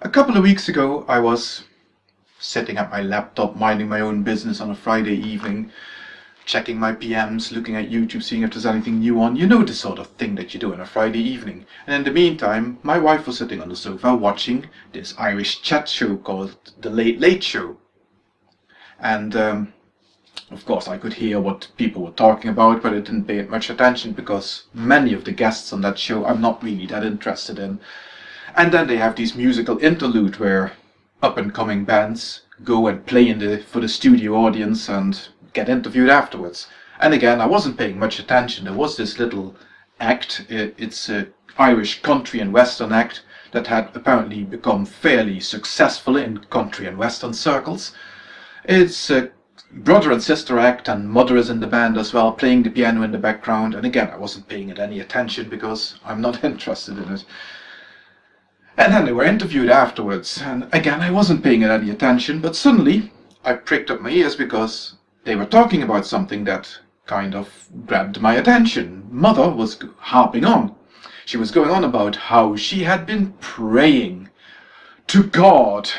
A couple of weeks ago, I was setting up my laptop, minding my own business on a Friday evening, checking my PMs, looking at YouTube, seeing if there's anything new on. You know the sort of thing that you do on a Friday evening. And in the meantime, my wife was sitting on the sofa watching this Irish chat show called The Late Late Show. And um, of course, I could hear what people were talking about, but I didn't pay much attention because many of the guests on that show I'm not really that interested in. And then they have these musical interlude where up-and-coming bands go and play in the for the studio audience and get interviewed afterwards. And again, I wasn't paying much attention. There was this little act. It's a Irish country and western act that had apparently become fairly successful in country and western circles. It's a brother and sister act and mother is in the band as well, playing the piano in the background. And again, I wasn't paying it any attention because I'm not interested in it. And then they were interviewed afterwards, and again I wasn't paying any attention, but suddenly I pricked up my ears because they were talking about something that kind of grabbed my attention. Mother was harping on. She was going on about how she had been praying to God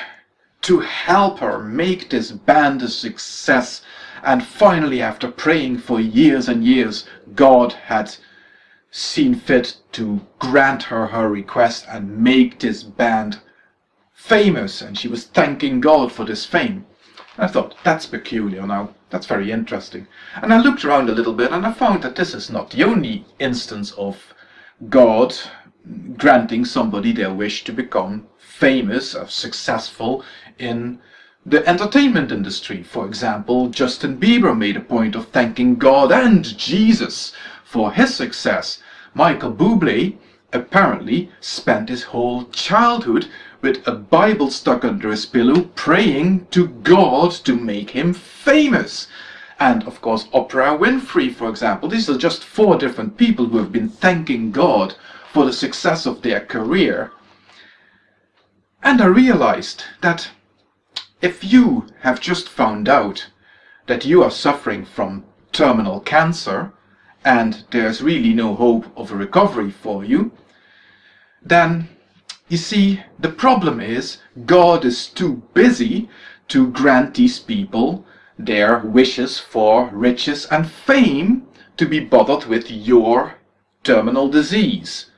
to help her make this band a success. And finally, after praying for years and years, God had seen fit to grant her her request and make this band famous and she was thanking God for this fame. I thought, that's peculiar now, that's very interesting. And I looked around a little bit and I found that this is not the only instance of God granting somebody their wish to become famous or successful in the entertainment industry. For example, Justin Bieber made a point of thanking God and Jesus for his success. Michael Bublé apparently spent his whole childhood with a Bible stuck under his pillow praying to God to make him famous. And of course Oprah Winfrey, for example. These are just four different people who have been thanking God for the success of their career. And I realized that if you have just found out that you are suffering from terminal cancer, and there's really no hope of a recovery for you, then you see, the problem is God is too busy to grant these people their wishes for riches and fame to be bothered with your terminal disease.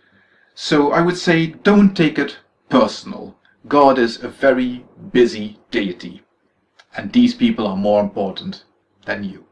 So I would say don't take it personal. God is a very busy deity, and these people are more important than you.